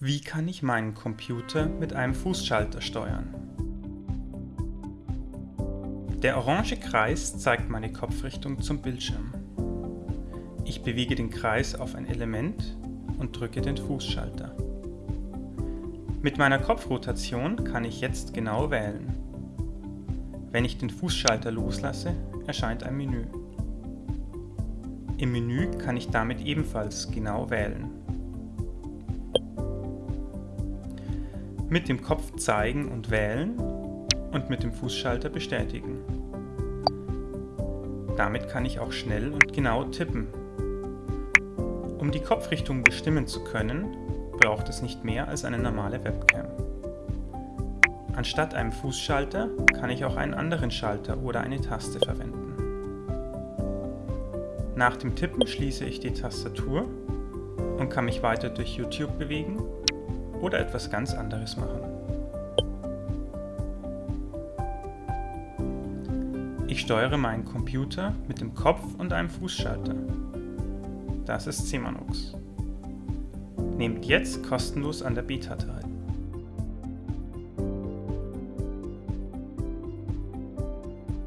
Wie kann ich meinen Computer mit einem Fußschalter steuern? Der orange Kreis zeigt meine Kopfrichtung zum Bildschirm. Ich bewege den Kreis auf ein Element und drücke den Fußschalter. Mit meiner Kopfrotation kann ich jetzt genau wählen. Wenn ich den Fußschalter loslasse, erscheint ein Menü. Im Menü kann ich damit ebenfalls genau wählen. Mit dem Kopf zeigen und wählen und mit dem Fußschalter bestätigen. Damit kann ich auch schnell und genau tippen. Um die Kopfrichtung bestimmen zu können, braucht es nicht mehr als eine normale Webcam. Anstatt einem Fußschalter kann ich auch einen anderen Schalter oder eine Taste verwenden. Nach dem Tippen schließe ich die Tastatur und kann mich weiter durch YouTube bewegen oder etwas ganz anderes machen. Ich steuere meinen Computer mit dem Kopf und einem Fußschalter. Das ist Semanux. Nehmt jetzt kostenlos an der Beta teil.